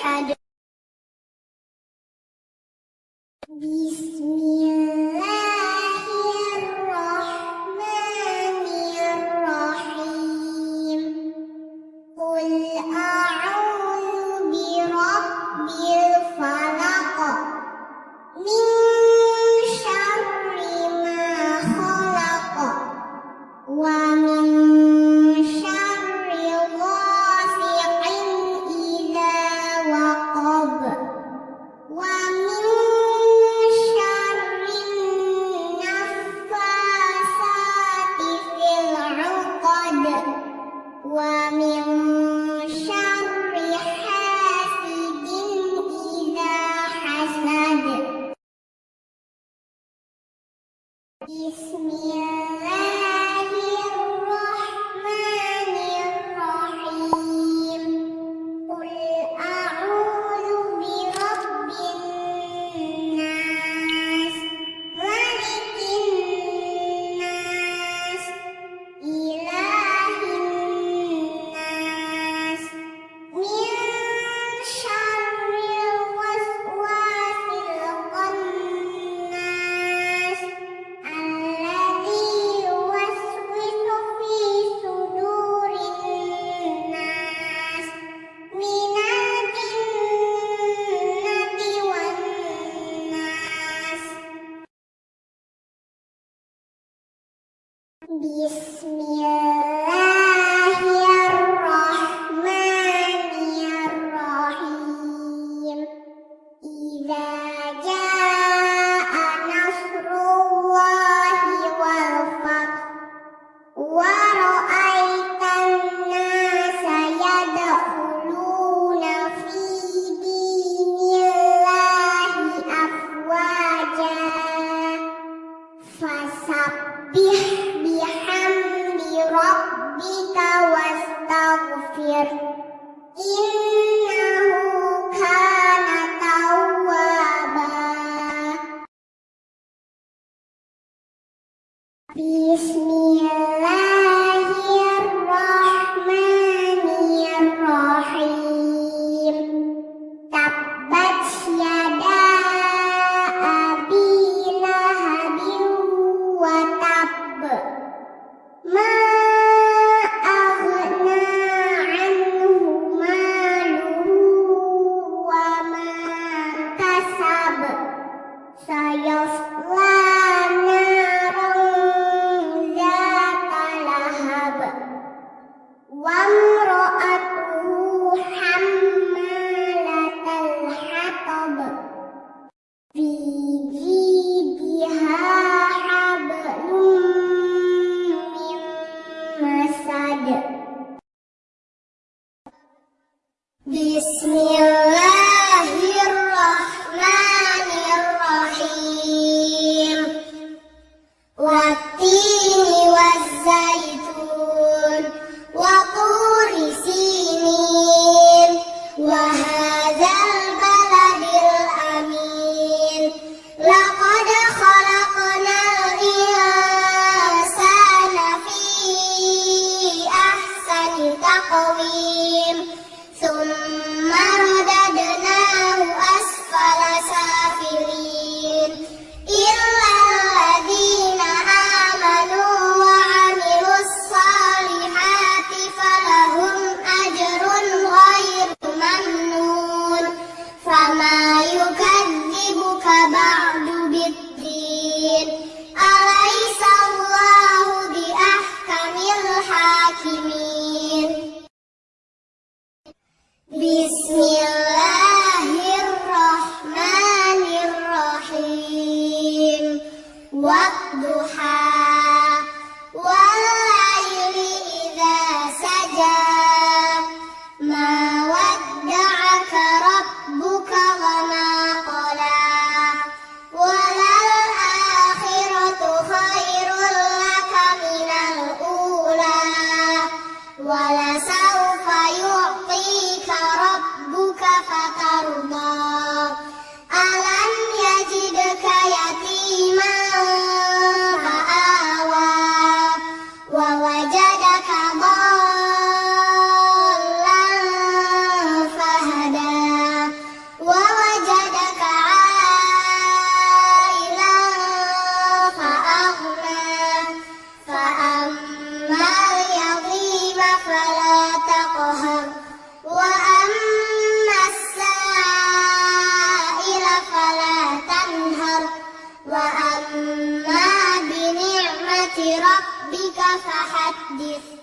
had these one. Бессмертный. E بسم الله الرحمن الرحيم. والضحى والليل إذا سجى. ما ودعك ربك وما قلى. وللآخرة خير لك من الأولى. ولا ربك فحدث.